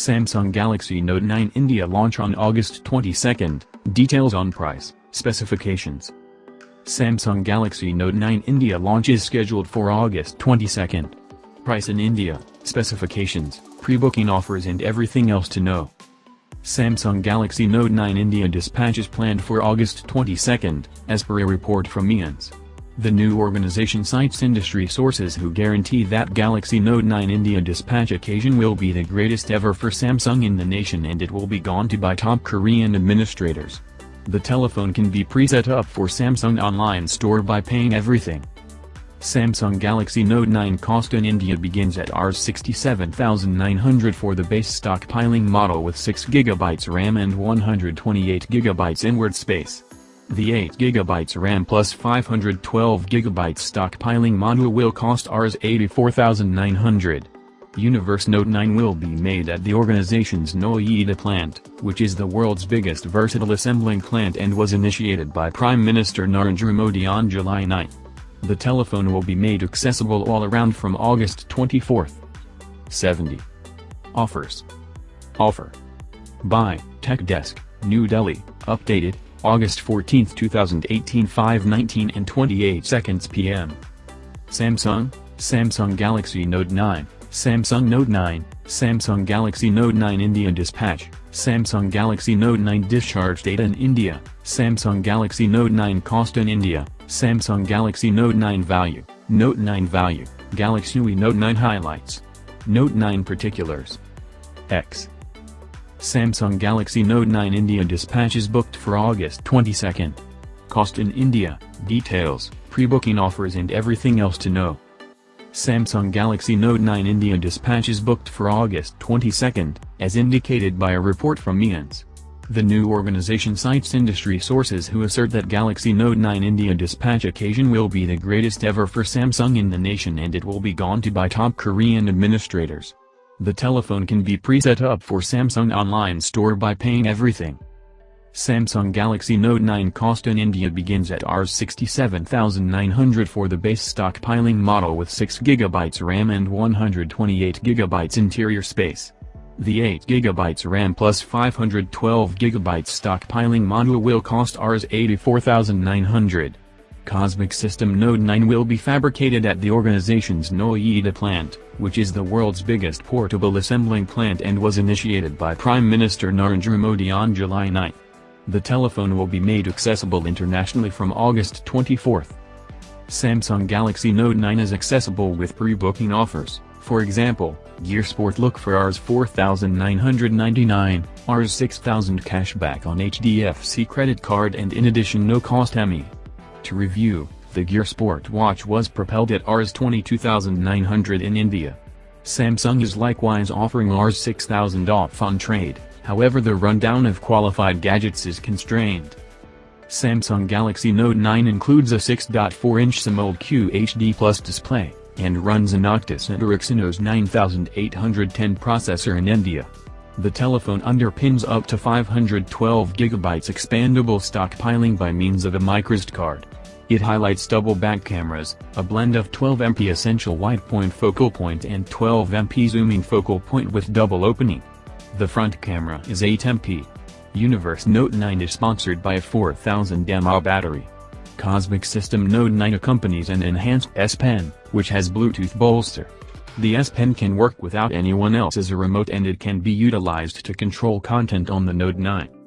Samsung Galaxy Note 9 India launch on August 22, details on price, specifications. Samsung Galaxy Note 9 India launch is scheduled for August 22. Price in India, specifications, pre-booking offers and everything else to know. Samsung Galaxy Note 9 India dispatch is planned for August 22, as per a report from IANS. The new organization cites industry sources who guarantee that Galaxy Note 9 India dispatch occasion will be the greatest ever for Samsung in the nation and it will be gone to by top Korean administrators. The telephone can be pre-set up for Samsung online store by paying everything. Samsung Galaxy Note 9 cost in India begins at Rs 67,900 for the base stockpiling model with 6GB RAM and 128GB inward space. The 8GB RAM plus 512GB stockpiling module will cost Rs 84,900. Universe Note 9 will be made at the organization's Noida plant, which is the world's biggest versatile assembling plant and was initiated by Prime Minister Narendra Modi on July 9. The telephone will be made accessible all around from August 24. 70. Offers. Offer. Buy, Tech Desk, New Delhi, updated, August 14, 2018 5:19 and 28 seconds p.m. Samsung, Samsung Galaxy Note 9, Samsung Note 9, Samsung Galaxy Note 9 India Dispatch, Samsung Galaxy Note 9 Discharge data in India, Samsung Galaxy Note 9 Cost in India, Samsung Galaxy Note 9 Value, Note 9 Value, Galaxy UI Note 9 Highlights, Note 9 Particulars, X. Samsung Galaxy Note 9 India dispatch is booked for August 22. Cost in India, details, pre-booking offers and everything else to know. Samsung Galaxy Note 9 India dispatch is booked for August 22, as indicated by a report from IANS. The new organization cites industry sources who assert that Galaxy Note 9 India dispatch occasion will be the greatest ever for Samsung in the nation and it will be gone to by top Korean administrators. The telephone can be pre-set up for Samsung online store by paying everything. Samsung Galaxy Note 9 cost in India begins at Rs 67,900 for the base stockpiling model with 6GB RAM and 128GB interior space. The 8GB RAM plus 512GB stockpiling module will cost Rs 84,900. Cosmic System Note 9 will be fabricated at the organization's Noida plant, which is the world's biggest portable assembling plant and was initiated by Prime Minister Narendra Modi on July 9. The telephone will be made accessible internationally from August 24. Samsung Galaxy Note 9 is accessible with pre-booking offers, for example, Gear Sport look for Rs 4,999, Rs 6,000 cashback on HDFC credit card and in addition no cost ME. To review, the Gear Sport watch was propelled at Rs 22,900 in India. Samsung is likewise offering Rs 6,000 off on trade, however the rundown of qualified gadgets is constrained. Samsung Galaxy Note 9 includes a 6.4-inch AMOLED QHD Plus display, and runs an Octus and Exynos 9810 processor in India. The telephone underpins up to 512GB expandable stockpiling by means of a microSD card. It highlights double back cameras, a blend of 12MP essential wide point focal point and 12MP zooming focal point with double opening. The front camera is 8MP. Universe Note 9 is sponsored by a 4000 mAh battery. Cosmic System Note 9 accompanies an enhanced S Pen, which has Bluetooth bolster. The S Pen can work without anyone else's remote and it can be utilized to control content on the Note 9.